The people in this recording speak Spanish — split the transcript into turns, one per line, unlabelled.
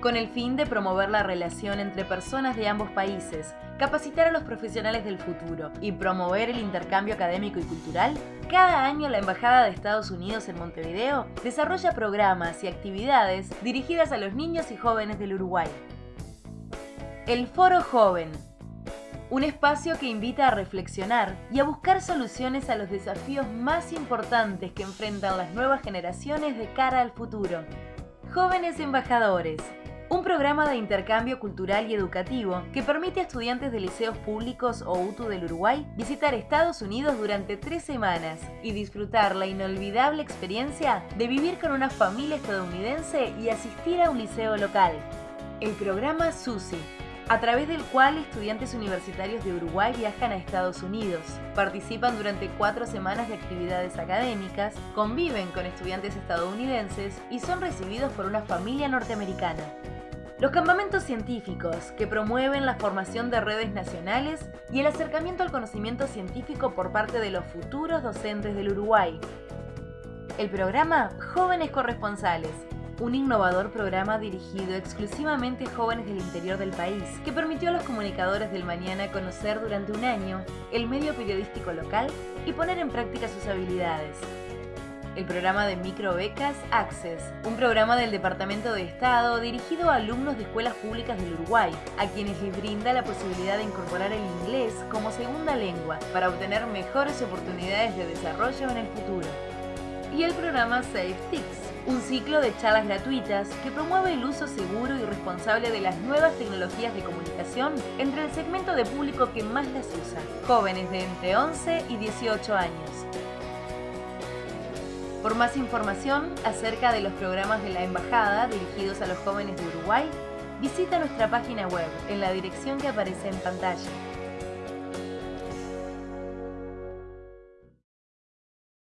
Con el fin de promover la relación entre personas de ambos países, capacitar a los profesionales del futuro y promover el intercambio académico y cultural, cada año la Embajada de Estados Unidos en Montevideo desarrolla programas y actividades dirigidas a los niños y jóvenes del Uruguay. El Foro Joven un espacio que invita a reflexionar y a buscar soluciones a los desafíos más importantes que enfrentan las nuevas generaciones de cara al futuro. Jóvenes Embajadores, un programa de intercambio cultural y educativo que permite a estudiantes de liceos públicos o UTU del Uruguay visitar Estados Unidos durante tres semanas y disfrutar la inolvidable experiencia de vivir con una familia estadounidense y asistir a un liceo local. El programa SUSI a través del cual estudiantes universitarios de Uruguay viajan a Estados Unidos, participan durante cuatro semanas de actividades académicas, conviven con estudiantes estadounidenses y son recibidos por una familia norteamericana. Los campamentos científicos, que promueven la formación de redes nacionales y el acercamiento al conocimiento científico por parte de los futuros docentes del Uruguay. El programa Jóvenes Corresponsales, un innovador programa dirigido exclusivamente a jóvenes del interior del país, que permitió a los comunicadores del mañana conocer durante un año el medio periodístico local y poner en práctica sus habilidades. El programa de microbecas Access, un programa del Departamento de Estado dirigido a alumnos de escuelas públicas del Uruguay, a quienes les brinda la posibilidad de incorporar el inglés como segunda lengua para obtener mejores oportunidades de desarrollo en el futuro. Y el programa Safe un ciclo de charlas gratuitas que promueve el uso seguro y responsable de las nuevas tecnologías de comunicación entre el segmento de público que más las usa, jóvenes de entre 11 y 18 años. Por más información acerca de los programas de la Embajada dirigidos a los jóvenes de Uruguay, visita nuestra página web en la dirección que aparece en pantalla.